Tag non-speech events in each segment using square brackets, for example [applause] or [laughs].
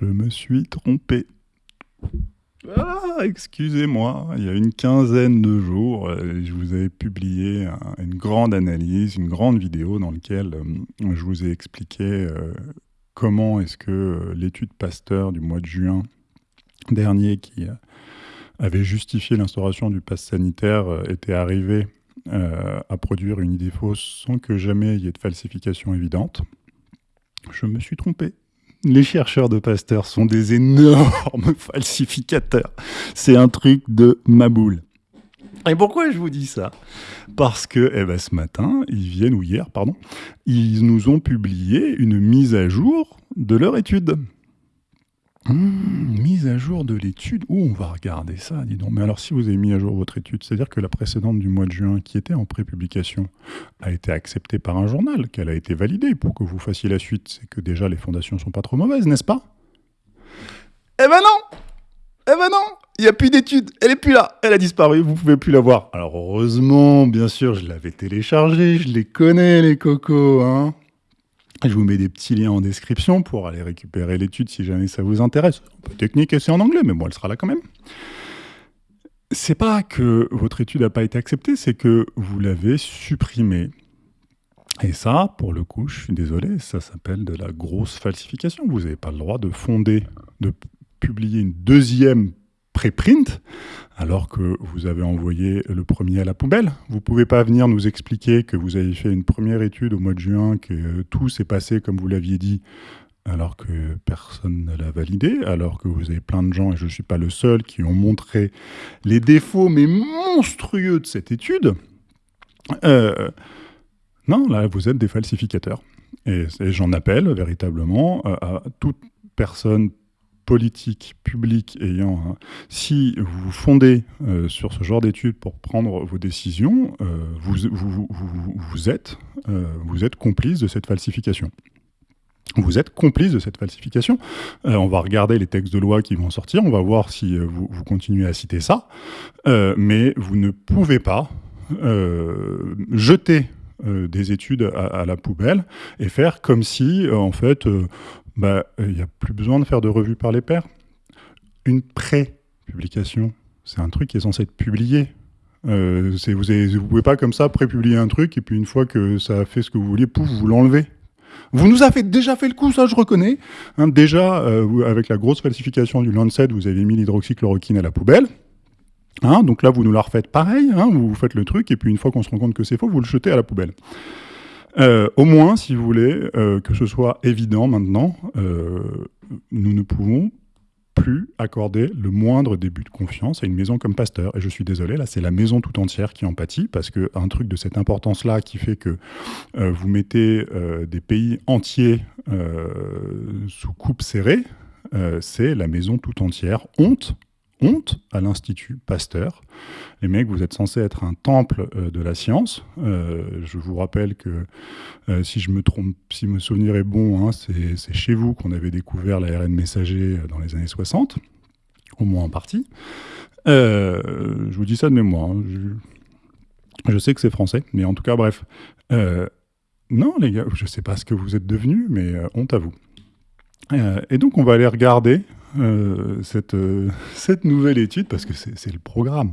Je me suis trompé. Ah, excusez-moi, il y a une quinzaine de jours, euh, je vous avais publié une grande analyse, une grande vidéo dans laquelle euh, je vous ai expliqué euh, comment est-ce que l'étude Pasteur du mois de juin dernier qui avait justifié l'instauration du pass sanitaire était arrivée à produire une idée fausse sans que jamais il y ait de falsification évidente. Je me suis trompé les chercheurs de Pasteur sont des énormes [laughs] falsificateurs. C'est un truc de maboule. Et pourquoi je vous dis ça? Parce que eh ben, ce matin, ils viennent, ou hier, pardon, ils nous ont publié une mise à jour de leur étude. Mmh, mise à jour de l'étude. Où on va regarder ça, dis donc. Mais alors, si vous avez mis à jour votre étude, c'est-à-dire que la précédente du mois de juin, qui était en prépublication, a été acceptée par un journal, qu'elle a été validée pour que vous fassiez la suite. C'est que déjà, les fondations sont pas trop mauvaises, n'est-ce pas? Eh ben non Eh ben non il n'y a plus d'étude, elle est plus là, elle a disparu, vous pouvez plus la voir. Alors heureusement, bien sûr, je l'avais téléchargée, je les connais les cocos, hein. Je vous mets des petits liens en description pour aller récupérer l'étude si jamais ça vous intéresse. Un peu technique et c'est en anglais, mais bon, elle sera là quand même. C'est pas que votre étude n'a pas été acceptée, c'est que vous l'avez supprimée. Et ça, pour le coup, je suis désolé, ça s'appelle de la grosse falsification. Vous n'avez pas le droit de fonder, de publier une deuxième préprint, alors que vous avez envoyé le premier à la poubelle. Vous pouvez pas venir nous expliquer que vous avez fait une première étude au mois de juin, que tout s'est passé comme vous l'aviez dit, alors que personne ne l'a validé, alors que vous avez plein de gens, et je ne suis pas le seul, qui ont montré les défauts, mais monstrueux de cette étude. Euh, non, là, vous êtes des falsificateurs. Et, j'en appelle véritablement à toute personne politique publique ayant... si vous fondez euh, sur ce genre d'études pour prendre vos décisions, euh, vous, vous, vous, êtes, euh, vous êtes complice de cette falsification. Vous êtes complice de cette falsification. on va regarder les textes de loi qui vont sortir, on va voir si vous, continuez à citer ça, mais vous ne pouvez pas jeter des études à, la poubelle et faire comme si, en fait, il euh, n'y a plus besoin de faire de revue par les pairs. Une pré-publication, c'est un truc qui est censé être publié. Euh, vous ne pouvez pas comme ça pré-publier un truc et puis une fois que ça a fait ce que vous vouliez, pouf, vous l'enlevez. Vous nous avez déjà fait le coup, ça je reconnais. Hein, déjà, euh, avec la grosse falsification du Lancet, vous avez mis l'hydroxychloroquine à la poubelle. Hein, donc là, vous nous la refaites pareil, hein, vous faites le truc, et puis une fois qu'on se rend compte que c'est faux, vous le jetez à la poubelle. Euh, au moins, si vous voulez, euh, que ce soit évident maintenant, euh, nous ne pouvons plus accorder le moindre début de confiance à une maison comme Pasteur. Et je suis désolé, là, c'est la maison tout entière qui en pâtit, parce qu'un truc de cette importance-là qui fait que vous mettez des pays entiers sous coupe serrée, c'est la maison tout entière. Honte honte à l'Institut Pasteur. Les mecs, vous êtes censés être un temple euh, de la science. Euh, je vous rappelle que, euh, si je me trompe, si mon souvenir est bon, hein, c'est chez vous qu'on avait découvert l'ARN messager dans les années 60, au moins en partie. je vous dis ça de mémoire. Hein. Je, sais que c'est français, mais en tout cas, bref. non, les gars, je ne sais pas ce que vous êtes devenus, mais honte à vous. et donc, on va aller regarder euh, cette, euh, [laughs] cette nouvelle étude, parce que c'est le programme.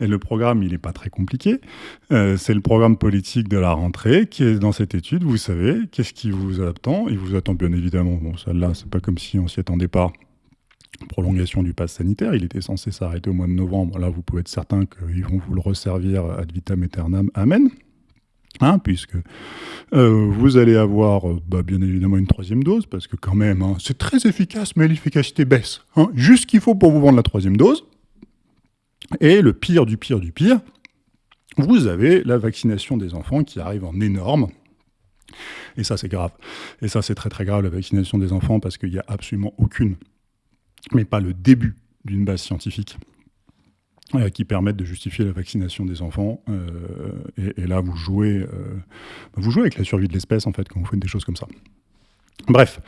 Et le programme, il n'est pas très compliqué. Euh, c'est le programme politique de la rentrée qui est dans cette étude. Vous savez, qu'est-ce qui vous attend? Il vous attend bien évidemment, bon, celle-là, c'est pas comme si on s'y attendait pas, prolongation du pass sanitaire. Il était censé s'arrêter au mois de novembre. Là, vous pouvez être certain qu'ils vont vous le resservir ad vitam aeternam. Amen. Puisque euh, vous allez avoir euh, bah, bien évidemment une troisième dose, parce que quand même, hein, c'est très efficace, mais l'efficacité baisse. Hein, juste ce qu'il faut pour vous vendre la troisième dose. Et le pire du pire du pire, vous avez la vaccination des enfants qui arrive en énorme. Et ça, c'est grave. Et ça, c'est très très grave, la vaccination des enfants, parce qu'il n'y a absolument aucune, mais pas le début d'une base scientifique qui permettent de justifier la vaccination des enfants. Euh, et, là, vous jouez, euh, vous jouez avec la survie de l'espèce, en fait, quand vous faites des choses comme ça. Bref,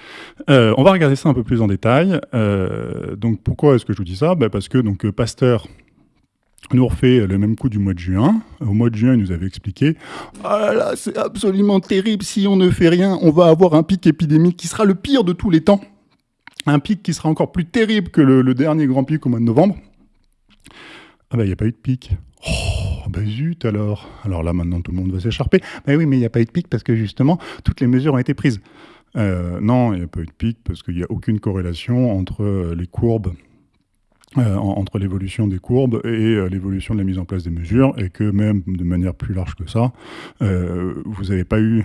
on va regarder ça un peu plus en détail. donc, pourquoi est-ce que je vous dis ça? Ben, Parce que donc, Pasteur nous refait le même coup du mois de juin. Au mois de juin, il nous avait expliqué « Ah là là, c'est absolument terrible, si on ne fait rien, on va avoir un pic épidémique qui sera le pire de tous les temps. » un pic qui sera encore plus terrible que le, dernier grand pic au mois de novembre. Ah bah il n'y a pas eu de pic. Oh bah zut alors. Alors là maintenant tout le monde va s'écharper. Bah oui mais il n'y a pas eu de pic parce que justement toutes les mesures ont été prises. Euh, non, il n'y a pas eu de pic parce qu'il n'y a aucune corrélation entre euh, les courbes euh, entre l'évolution des courbes et l'évolution de la mise en place des mesures, et que même de manière plus large que ça, vous n'avez pas eu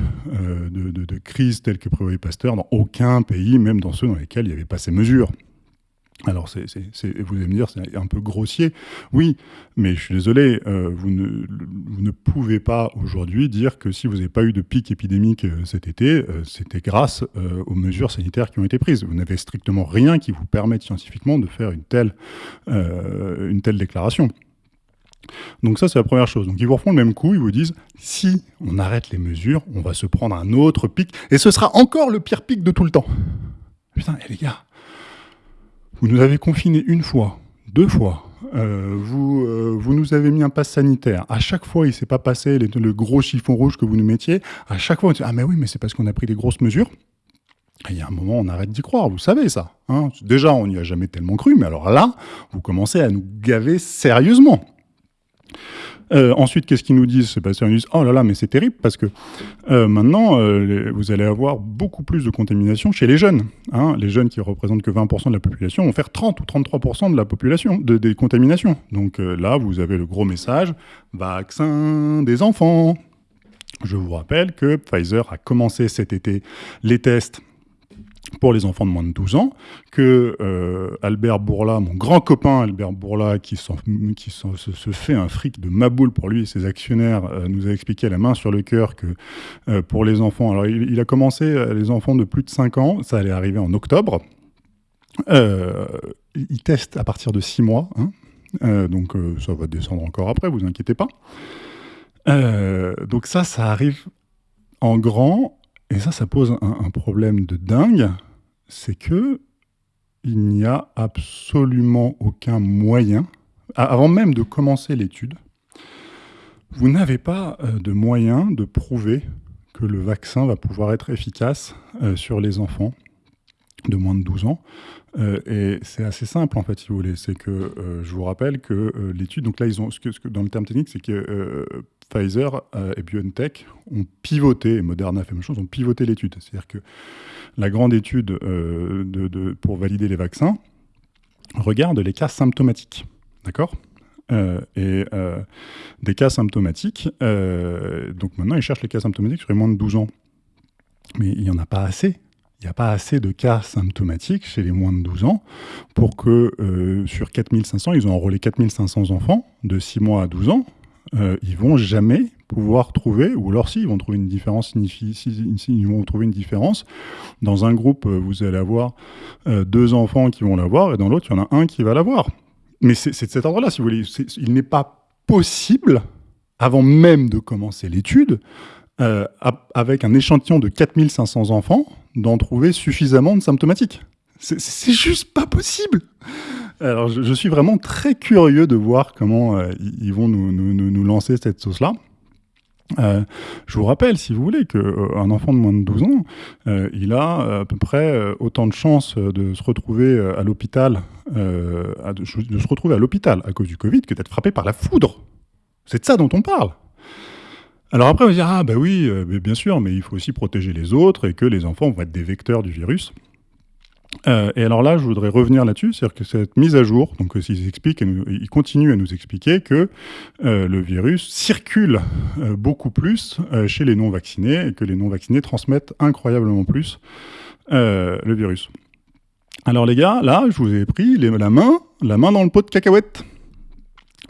de, crise telle que prévoyait Pasteur dans aucun pays, même dans ceux dans lesquels il n'y avait pas ces mesures. Alors, vous allez me dire, c'est un peu grossier. Oui, mais je suis désolé, euh, vous, ne, pouvez pas aujourd'hui dire que si vous n'avez pas eu de pic épidémique euh, cet été, euh, c'était grâce aux mesures sanitaires qui ont été prises. Vous n'avez strictement rien qui vous permette scientifiquement de faire une telle, déclaration. Donc ça, c'est la première chose. Donc ils vous refont le même coup, ils vous disent, si on arrête les mesures, on va se prendre un autre pic, et ce sera encore le pire pic de tout le temps. Putain, les gars, vous nous avez confinés une fois, deux fois. Euh, vous, euh, vous nous avez mis un pass sanitaire. À chaque fois, il ne s'est pas passé le gros chiffon rouge que vous nous mettiez. À chaque fois, on dit Ah, mais oui, mais c'est parce qu'on a pris des grosses mesures. il y a un moment, on arrête d'y croire, vous savez ça. Hein. Déjà, on n'y a jamais tellement cru, mais alors là, vous commencez à nous gaver sérieusement. Euh, ensuite, qu'est-ce qu'ils nous disent ils nous disent Oh là là, mais c'est terrible parce que euh, maintenant, euh, vous allez avoir beaucoup plus de contamination chez les jeunes. Hein. Les jeunes qui représentent que 20% de la population vont faire 30 ou 33% de la population, de, des contaminations. Donc là, vous avez le gros message vaccin des enfants. Je vous rappelle que Pfizer a commencé cet été les tests pour les enfants de moins de 12 ans, que euh, Albert Bourla, mon grand copain Albert Bourla, qui, se, fait un fric de maboule pour lui et ses actionnaires, euh, nous a expliqué à la main sur le cœur que euh, pour les enfants, alors il, a commencé les enfants de plus de 5 ans, ça allait arriver en octobre, il teste à partir de 6 mois, hein. donc ça va descendre encore après, vous inquiétez pas. donc ça, ça arrive en grand et ça, ça pose un, problème de dingue, c'est que il n'y a absolument aucun moyen, avant même de commencer l'étude, vous n'avez pas euh, de moyen de prouver que le vaccin va pouvoir être efficace euh, sur les enfants de moins de 12 ans. Euh, et c'est assez simple, en fait, si vous voulez. C'est que je vous rappelle que l'étude, donc là, ils ont, ce que, dans le terme technique, c'est que Pfizer euh, et BioNTech ont pivoté, et Moderna fait la même chose, ont pivoté l'étude. C'est-à-dire que la grande étude euh, de, pour valider les vaccins regarde les cas symptomatiques. D'accord? Euh, et des cas symptomatiques, donc maintenant ils cherchent les cas symptomatiques sur les moins de 12 ans. Mais il n'y en a pas assez. Il n'y a pas assez de cas symptomatiques chez les moins de 12 ans pour que sur 4500, ils ont enrôlé 4500 enfants de 6 mois à 12 ans euh, ils vont jamais pouvoir trouver, ou alors si, ils vont trouver une différence, ils vont trouver une différence. Dans un groupe, euh, vous allez avoir euh, deux enfants qui vont l'avoir, et dans l'autre, il y en a un qui va l'avoir. Mais c'est de cet ordre-là, si vous voulez. Il n'est pas possible, avant même de commencer l'étude, avec un échantillon de 4500 enfants, d'en trouver suffisamment de symptomatiques. C'est juste pas possible alors, je, suis vraiment très curieux de voir comment euh, ils vont nous, nous, nous, lancer cette sauce-là. Euh, je vous rappelle, si vous voulez, qu'un euh, enfant de moins de 12 ans, il a à peu près autant de chances de se retrouver à l'hôpital, de, de, se retrouver à l'hôpital à cause du Covid que d'être frappé par la foudre. C'est de ça dont on parle. Alors après, on va dire, ah bah oui, bien sûr, mais il faut aussi protéger les autres et que les enfants vont être des vecteurs du virus. Euh, et alors là, je voudrais revenir là-dessus, c'est-à-dire que cette mise à jour, donc euh, ils expliquent, ils continuent à nous expliquer que euh, le virus circule beaucoup plus chez les non-vaccinés et que les non-vaccinés transmettent incroyablement plus le virus. Alors les gars, là, je vous ai pris la main, la main dans le pot de cacahuètes.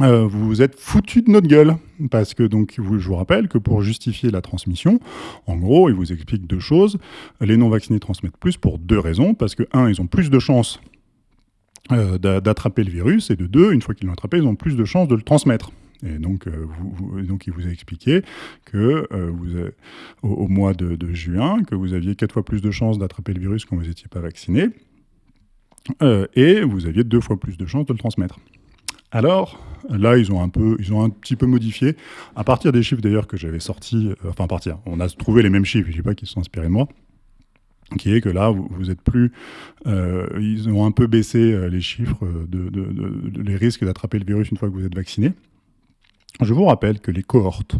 Euh, vous vous êtes foutu de notre gueule. Parce que, donc, je vous rappelle que pour justifier la transmission, en gros, il vous explique deux choses. Les non-vaccinés transmettent plus pour deux raisons. Parce que, un, ils ont plus de chances euh, d'attraper le virus. Et de deux, une fois qu'ils l'ont attrapé, ils ont plus de chances de le transmettre. Et donc, euh, donc il vous a expliqué que vous au, mois de, de, juin, que vous aviez quatre fois plus de chances d'attraper le virus quand vous n'étiez pas vacciné. et vous aviez deux fois plus de chances de le transmettre. Alors, là, ils ont un peu, ils ont un petit peu modifié, à partir des chiffres d'ailleurs que j'avais sortis, euh, enfin à partir, on a trouvé les mêmes chiffres, je ne dis pas qu'ils sont inspirés de moi, qui est que là, vous, êtes plus... ils ont un peu baissé les chiffres, de, les risques d'attraper le virus une fois que vous êtes vacciné. Je vous rappelle que les cohortes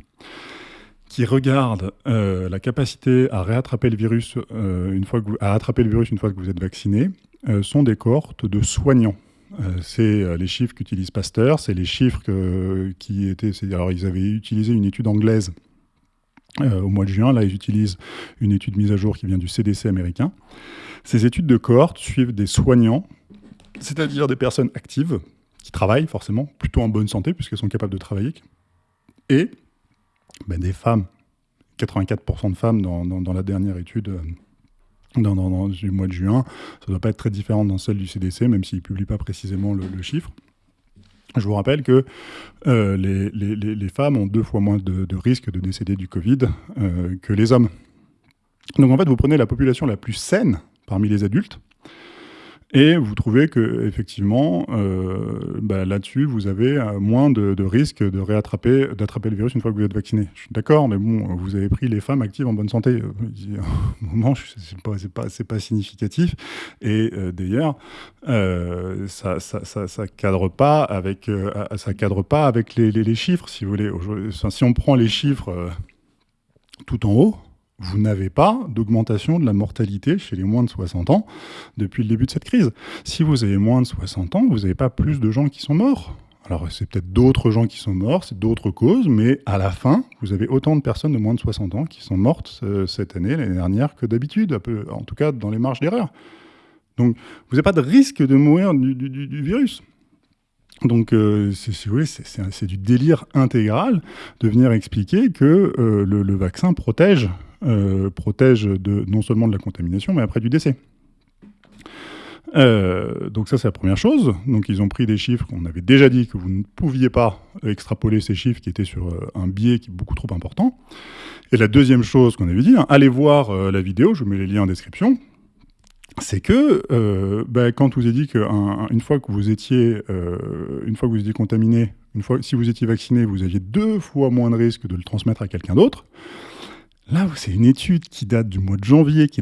qui regardent la capacité à réattraper le virus une fois à attraper le virus une fois que vous êtes vacciné sont des cohortes de soignants. Euh, c'est euh, les chiffres qu'utilise Pasteur, c'est les chiffres qui étaient... Alors, ils avaient utilisé une étude anglaise euh, au mois de juin. Là, ils utilisent une étude mise à jour qui vient du CDC américain. Ces études de cohorte suivent des soignants, c'est-à-dire des personnes actives, qui travaillent forcément, plutôt en bonne santé, puisqu'elles sont capables de travailler, et ben, des femmes. 84% de femmes dans, dans la dernière étude dans, du mois de juin. Ça ne doit pas être très différent dans celle du CDC, même s'il ne publie pas précisément le, chiffre. Je vous rappelle que euh, les, femmes ont deux fois moins de, de risque de décéder du Covid euh, que les hommes. Donc en fait, vous prenez la population la plus saine parmi les adultes, et vous trouvez que effectivement, euh, bah, là-dessus, vous avez euh, moins de, risques de réattraper, d'attraper le virus une fois que vous êtes vacciné. Je suis d'accord, mais bon, vous avez pris les femmes actives en bonne santé. Euh, [laughs] au moment, c'est pas, pas, pas, significatif. Et d'ailleurs, ça, ça, ça, cadre pas avec, ça cadre pas avec les, les, chiffres, si vous voulez. si on prend les chiffres tout en haut, vous n'avez pas d'augmentation de la mortalité chez les moins de 60 ans depuis le début de cette crise. Si vous avez moins de 60 ans, vous n'avez pas plus de gens qui sont morts. Alors c'est peut-être d'autres gens qui sont morts, c'est d'autres causes, mais à la fin, vous avez autant de personnes de moins de 60 ans qui sont mortes euh, cette année, l'année dernière, que d'habitude, en tout cas dans les marges d'erreur. Donc vous n'avez pas de risque de mourir du, virus. Donc, euh, vous c'est du délire intégral de venir expliquer que euh, le, vaccin protège euh, protège de, non seulement de la contamination, mais après du décès. Euh, donc ça, c'est la première chose. Donc ils ont pris des chiffres qu'on avait déjà dit que vous ne pouviez pas extrapoler ces chiffres qui étaient sur un biais qui est beaucoup trop important. Et la deuxième chose qu'on avait dit, hein, allez voir la vidéo, je mets les liens en description, c'est que ben, quand vous ai dit qu'une fois que vous étiez, une fois que vous étiez contaminé, une fois, si vous étiez vacciné, vous aviez deux fois moins de risque de le transmettre à quelqu'un d'autre. Là, c'est une étude qui date du mois de janvier, qui,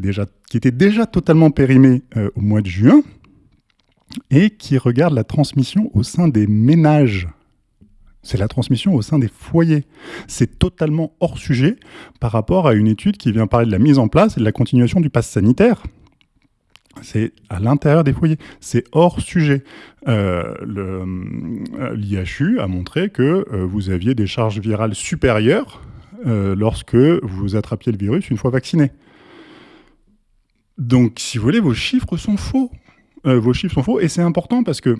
était déjà totalement périmée euh, au mois de juin, et qui regarde la transmission au sein des ménages. C'est la transmission au sein des foyers. C'est totalement hors sujet par rapport à une étude qui vient parler de la mise en place et de la continuation du pass sanitaire. C'est à l'intérieur des foyers. C'est hors sujet. Euh, euh, L'IHU a montré que vous aviez des charges virales supérieures euh, lorsque vous attrapiez le virus une fois vacciné. Donc, si vous voulez, vos chiffres sont faux. Euh, vos chiffres sont faux, et c'est important parce que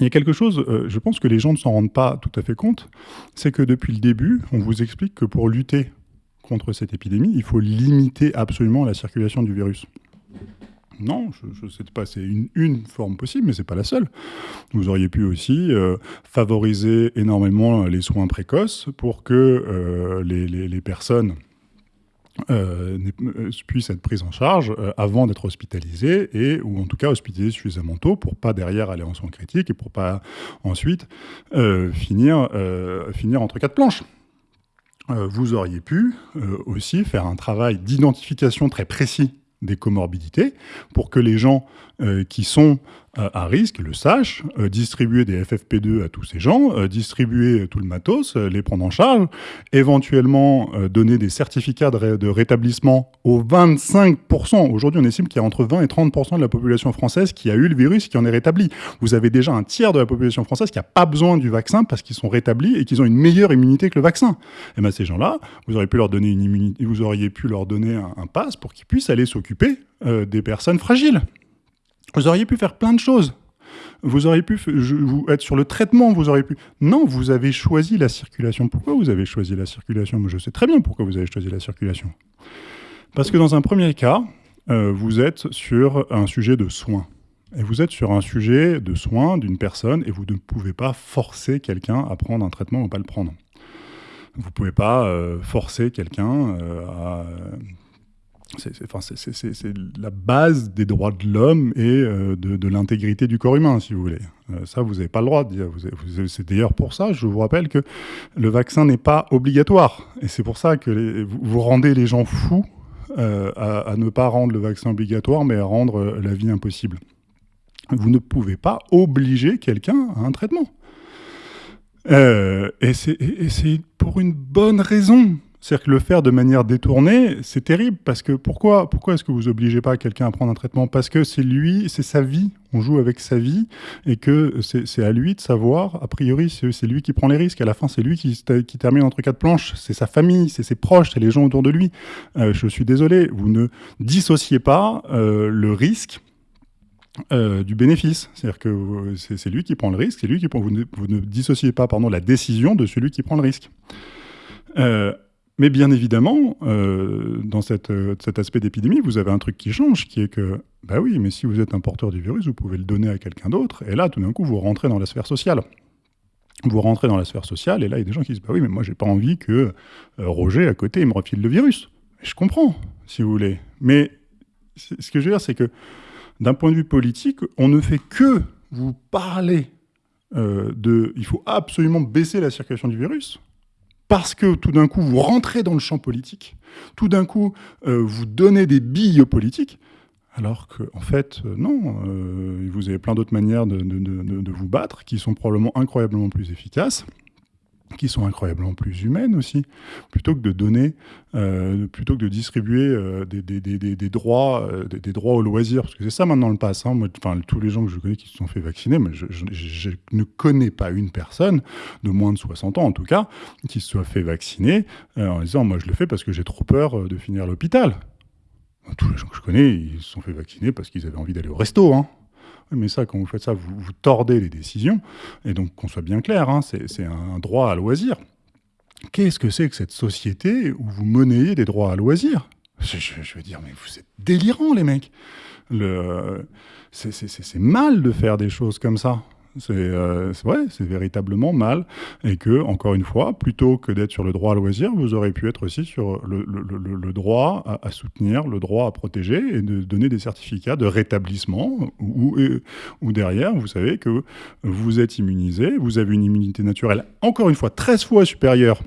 il y a quelque chose, euh, je pense que les gens ne s'en rendent pas tout à fait compte, c'est que depuis le début, on vous explique que pour lutter contre cette épidémie, il faut limiter absolument la circulation du virus. Non, je ne sais pas, c'est une, forme possible, mais ce n'est pas la seule. Vous auriez pu aussi euh, favoriser énormément les soins précoces pour que euh, les, personnes euh, puissent être prises en charge avant d'être hospitalisées, et, ou en tout cas hospitalisées suffisamment tôt pour pas derrière aller en soins critiques et pour pas ensuite finir entre quatre planches. vous auriez pu aussi faire un travail d'identification très précis des comorbidités pour que les gens euh, qui sont à risque le sachent, euh, distribuer des FFP2 à tous ces gens, distribuer tout le matos, les prendre en charge, éventuellement donner des certificats de, rétablissement aux 25%. Aujourd'hui, on estime qu'il y a entre 20 et 30% de la population française qui a eu le virus qui en est rétabli. Vous avez déjà un tiers de la population française qui n'a pas besoin du vaccin parce qu'ils sont rétablis et qu'ils ont une meilleure immunité que le vaccin. Et bien ces gens-là, vous auriez pu leur donner une vous auriez pu leur donner un, un pass pour qu'ils puissent aller s'occuper des personnes fragiles. Vous auriez pu faire plein de choses. Vous auriez pu être sur le traitement, vous auriez pu... Non, vous avez choisi la circulation. Pourquoi vous avez choisi la circulation? Je sais très bien pourquoi vous avez choisi la circulation. Parce que dans un premier cas, euh, vous êtes sur un sujet de soins. Et vous êtes sur un sujet de soins d'une personne et vous ne pouvez pas forcer quelqu'un à prendre un traitement ou pas le prendre. Vous ne pouvez pas euh, forcer quelqu'un euh, à c'est la base des droits de l'homme et euh, de, l'intégrité du corps humain, si vous voulez. Euh, ça, vous n'avez pas le droit de dire. C'est d'ailleurs pour ça, je vous rappelle que le vaccin n'est pas obligatoire. Et c'est pour ça que vous, rendez les gens fous à, ne pas rendre le vaccin obligatoire, mais à rendre la vie impossible. Vous ne pouvez pas obliger quelqu'un à un traitement. et c'est pour une bonne raison. C'est-à-dire que le faire de manière détournée, c'est terrible parce que pourquoi, pourquoi est-ce que vous obligez pas quelqu'un à prendre un traitement? Parce que c'est lui, c'est sa vie, on joue avec sa vie et que c'est à lui de savoir, a priori, c'est lui qui prend les risques. À la fin, c'est lui qui, termine entre quatre planches, c'est sa famille, c'est ses proches, c'est les gens autour de lui. Euh, je suis désolé, vous ne dissociez pas euh, le risque euh, du bénéfice. C'est-à-dire que c'est lui qui prend le risque, c'est lui qui prend. Vous ne, dissociez pas pardon, la décision de celui qui prend le risque. Mais bien évidemment, euh, dans euh, cet aspect d'épidémie, vous avez un truc qui change, qui est que, bah oui, mais si vous êtes un porteur du virus, vous pouvez le donner à quelqu'un d'autre, et là, tout d'un coup, vous rentrez dans la sphère sociale. Vous rentrez dans la sphère sociale, et là, il y a des gens qui disent, bah oui, mais moi, j'ai pas envie que euh, Roger, à côté, me refile le virus. je comprends, si vous voulez. Mais ce que je veux dire, c'est que, d'un point de vue politique, on ne fait que vous parler de... Il faut absolument baisser la circulation du virus parce que tout d'un coup, vous rentrez dans le champ politique, tout d'un coup, euh, vous donnez des billes politiques, alors qu'en en fait, euh, non, euh, vous avez plein d'autres manières de, vous battre qui sont probablement incroyablement plus efficaces qui sont incroyablement plus humaines aussi, plutôt que de donner, euh, plutôt que de distribuer euh, des, droits, euh, des, droits au loisir, parce que c'est ça maintenant le pass. Hein. Tous les gens que je connais qui se sont fait vacciner, mais je, je, ne connais pas une personne, de moins de 60 ans en tout cas, qui se soit fait vacciner en disant moi je le fais parce que j'ai trop peur de finir à l'hôpital. Tous les gens que je connais, ils se sont fait vacciner parce qu'ils avaient envie d'aller au resto. Hein mais ça, quand vous faites ça, vous, tordez les décisions. Et donc, qu'on soit bien clair, hein, c'est un droit à loisir. Qu'est-ce que c'est que cette société où vous monnayez des droits à loisir? Je, veux dire, mais vous êtes délirants, les mecs. C'est mal de faire des choses comme ça. Euh, c'est vrai, c'est véritablement mal. Et que, encore une fois, plutôt que d'être sur le droit à loisir, vous aurez pu être aussi sur le, droit à, soutenir, le droit à protéger et de donner des certificats de rétablissement où, où, derrière, vous savez que vous êtes immunisé, vous avez une immunité naturelle, encore une fois, 13 fois supérieure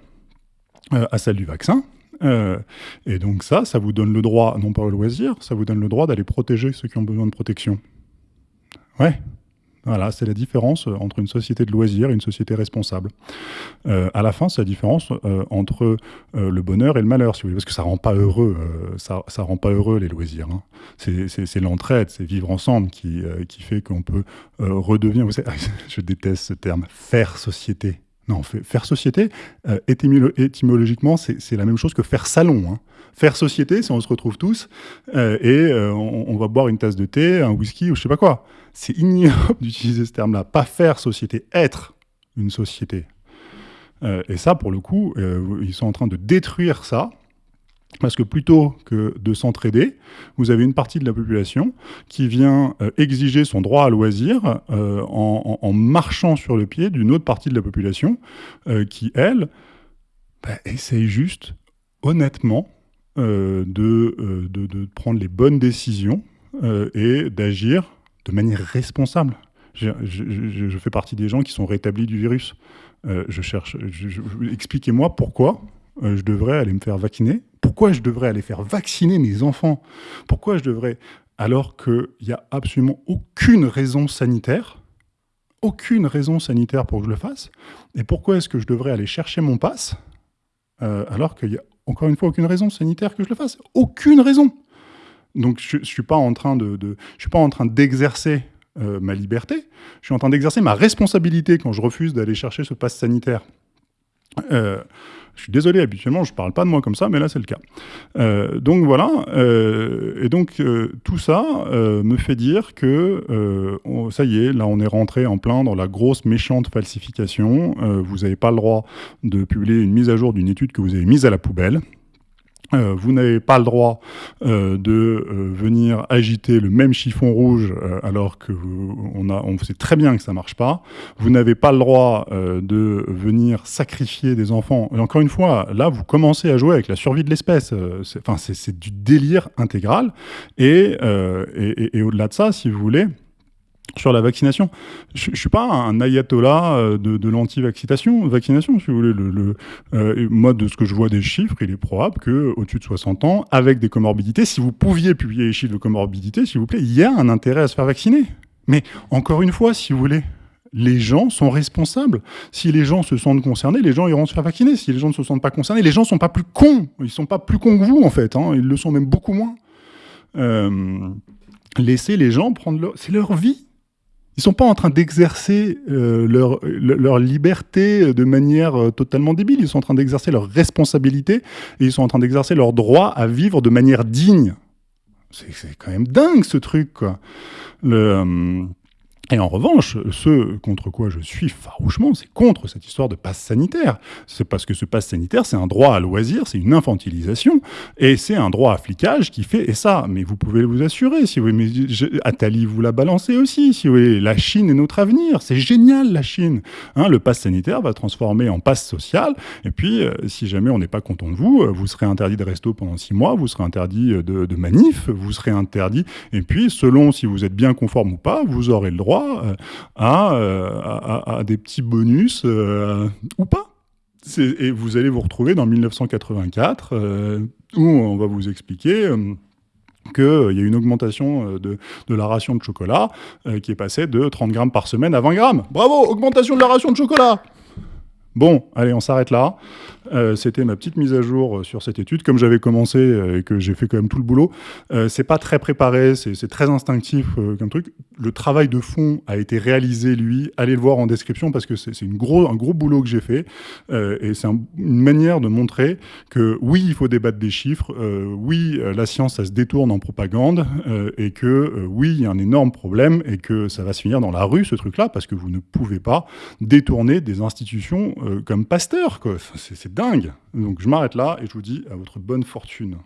euh, à celle du vaccin. Euh, et donc ça, ça vous donne le droit, non pas au loisir, ça vous donne le droit d'aller protéger ceux qui ont besoin de protection. Ouais, voilà, c'est la différence euh, entre une société de loisirs et une société responsable. Euh, à la fin, c'est la différence euh, entre le bonheur et le malheur, si vous voulez, parce que ça rend pas heureux, ça, ça rend pas heureux les loisirs. Hein. C'est l'entraide, c'est vivre ensemble qui, qui fait qu'on peut redevenir. Vous savez, [laughs] je déteste ce terme, faire société. Non, faire société, étymologiquement, c'est la même chose que faire salon. Hein. Faire société, c'est on se retrouve tous et on, on, va boire une tasse de thé, un whisky ou je sais pas quoi c'est ignoble [laughs] d'utiliser ce terme-là. Pas faire société, être une société. Euh, et ça, pour le coup, euh, ils sont en train de détruire ça. Parce que plutôt que de s'entraider, vous avez une partie de la population qui vient euh, exiger son droit à loisir en, marchant sur le pied d'une autre partie de la population qui, elle, bah, essaye juste, honnêtement, de, prendre les bonnes décisions et d'agir de manière responsable. Je, fais partie des gens qui sont rétablis du virus. Euh, je cherche. Expliquez-moi pourquoi euh, je devrais aller me faire vacciner. Pourquoi je devrais aller faire vacciner mes enfants? Pourquoi je devrais, alors qu'il n'y a absolument aucune raison sanitaire, aucune raison sanitaire pour que je le fasse? Et pourquoi est-ce que je devrais aller chercher mon passe euh, alors qu'il n'y a encore une fois aucune raison sanitaire que je le fasse? Aucune raison donc je, ne suis pas en train d'exercer euh, ma liberté. Je suis en train d'exercer ma responsabilité quand je refuse d'aller chercher ce passe sanitaire. Euh, je suis désolé, habituellement, je ne parle pas de moi comme ça, mais là, c'est le cas. Euh, donc voilà, et donc tout ça me fait dire que ça y est, là, on est rentré en plein dans la grosse méchante falsification. vous n'avez pas le droit de publier une mise à jour d'une étude que vous avez mise à la poubelle. Euh, vous n'avez pas le droit euh, de euh, venir agiter le même chiffon rouge alors que on, a, sait très bien que ça marche pas. Vous n'avez pas le droit de venir sacrifier des enfants. Et encore une fois, là, vous commencez à jouer avec la survie de l'espèce. Enfin, c'est du délire intégral. Et au-delà de ça, si vous voulez, sur la vaccination. Je ne suis pas un ayatollah euh, de, l'anti-vaccination, vaccination, si vous voulez. Le, euh, moi, de ce que je vois des chiffres, il est probable qu'au-dessus de 60 ans, avec des comorbidités, si vous pouviez publier les chiffres de comorbidité, s'il vous plaît, il y a un intérêt à se faire vacciner. Mais encore une fois, si vous voulez, les gens sont responsables. Si les gens se sentent concernés, les gens iront se faire vacciner. Si les gens ne se sentent pas concernés, les gens ne sont pas plus cons. Ils ne sont pas plus cons que vous, en fait. Hein. Ils le sont même beaucoup moins. Euh, laissez les gens prendre leur... C'est leur vie. Ils sont pas en train d'exercer euh, leur, leur, liberté de manière euh, totalement débile. Ils sont en train d'exercer leur responsabilité et ils sont en train d'exercer leur droit à vivre de manière digne. C'est quand même dingue ce truc, quoi. Le, euh, et en revanche, ce contre quoi je suis farouchement, c'est contre cette histoire de passe sanitaire. C'est parce que ce passe sanitaire, c'est un droit à loisir, c'est une infantilisation, et c'est un droit à flicage qui fait, et ça, mais vous pouvez vous assurer, si vous Attali vous l'a balancé aussi, si vous voulez, la Chine est notre avenir, c'est génial la Chine. Hein, le passe sanitaire va transformer en passe social, et puis euh, si jamais on n'est pas content de vous, euh, vous serez interdit de resto pendant six mois, vous serez interdit euh, de, de manif, vous serez interdit, et puis selon si vous êtes bien conforme ou pas, vous aurez le droit euh, euh, à, des petits bonus euh, ou pas. Et vous allez vous retrouver dans 1984 où on va vous expliquer qu'il y a une augmentation de, la ration de chocolat qui est passée de 30 grammes par semaine à 20 grammes. Bravo, augmentation de la ration de chocolat Bon, allez, on s'arrête là. Euh, c'était ma petite mise à jour euh, sur cette étude. Comme j'avais commencé euh, et que j'ai fait quand même tout le boulot, c'est pas très préparé, c'est très instinctif comme truc. Le travail de fond a été réalisé, lui. Allez le voir en description parce que c'est un gros boulot que j'ai fait. et c'est une manière de montrer que oui, il faut débattre des chiffres. oui, la science, ça se détourne en propagande. et que oui, il y a un énorme problème et que ça va se finir dans la rue, ce truc-là, parce que vous ne pouvez pas détourner des institutions comme Pasteur. C'est Donc je m'arrête là et je vous dis à votre bonne fortune.